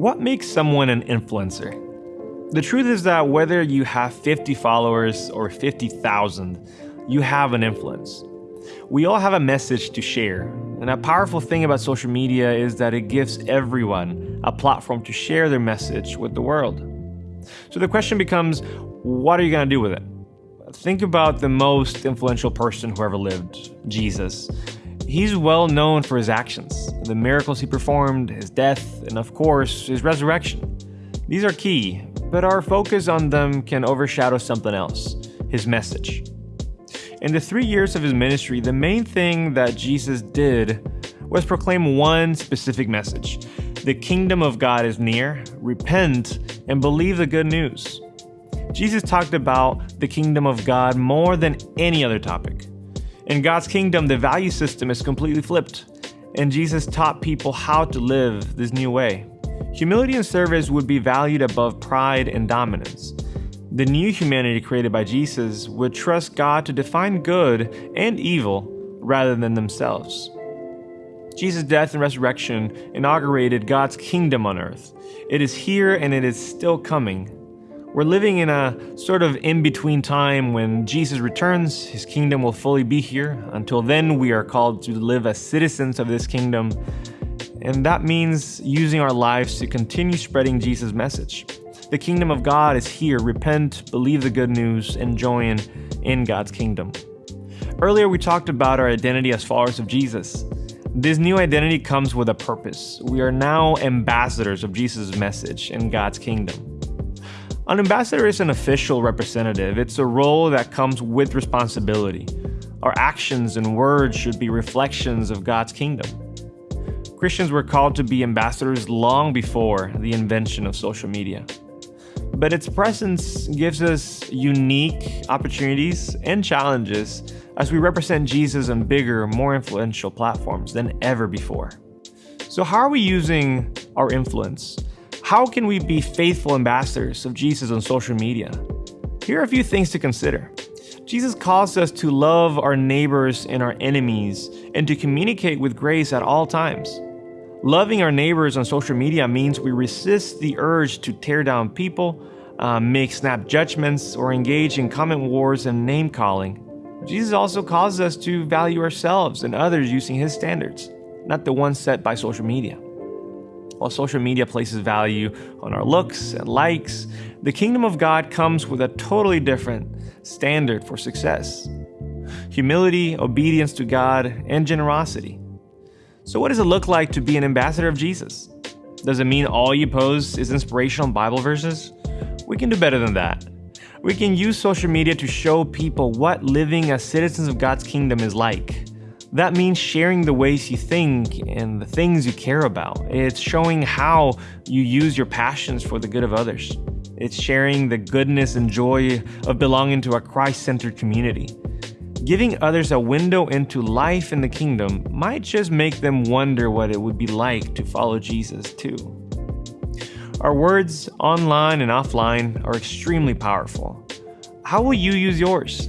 What makes someone an influencer? The truth is that whether you have 50 followers or 50,000, you have an influence. We all have a message to share, and a powerful thing about social media is that it gives everyone a platform to share their message with the world. So the question becomes what are you going to do with it? Think about the most influential person who ever lived, Jesus. He's well known for his actions, the miracles he performed, his death, and of course, his resurrection. These are key, but our focus on them can overshadow something else his message. In the three years of his ministry, the main thing that Jesus did was proclaim one specific message the kingdom of God is near, repent, and believe the good news. Jesus talked about the kingdom of God more than any other topic. In God's kingdom, the value system is completely flipped, and Jesus taught people how to live this new way. Humility and service would be valued above pride and dominance. The new humanity created by Jesus would trust God to define good and evil rather than themselves. Jesus' death and resurrection inaugurated God's kingdom on earth. It is here and it is still coming. We're living in a sort of in between time when Jesus returns, his kingdom will fully be here. Until then, we are called to live as citizens of this kingdom. And that means using our lives to continue spreading Jesus' message. The kingdom of God is here. Repent, believe the good news, and join in God's kingdom. Earlier, we talked about our identity as followers of Jesus. This new identity comes with a purpose. We are now ambassadors of Jesus' message in God's kingdom. An ambassador is an official representative, it's a role that comes with responsibility. Our actions and words should be reflections of God's kingdom. Christians were called to be ambassadors long before the invention of social media. But its presence gives us unique opportunities and challenges as we represent Jesus on bigger, more influential platforms than ever before. So, how are we using our influence? How can we be faithful ambassadors of Jesus on social media? Here are a few things to consider. Jesus calls us to love our neighbors and our enemies and to communicate with grace at all times. Loving our neighbors on social media means we resist the urge to tear down people, uh, make snap judgments, or engage in comment wars and name calling. Jesus also calls us to value ourselves and others using his standards, not the ones set by social media. While social media places value on our looks and likes, the kingdom of God comes with a totally different standard for success humility, obedience to God, and generosity. So, what does it look like to be an ambassador of Jesus? Does it mean all you post is inspirational Bible verses? We can do better than that. We can use social media to show people what living as citizens of God's kingdom is like. That means sharing the ways you think and the things you care about. It's showing how you use your passions for the good of others. It's sharing the goodness and joy of belonging to a Christ centered community. Giving others a window into life in the kingdom might just make them wonder what it would be like to follow Jesus too. Our words, online and offline, are extremely powerful. How will you use yours?